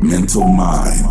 Mental mind.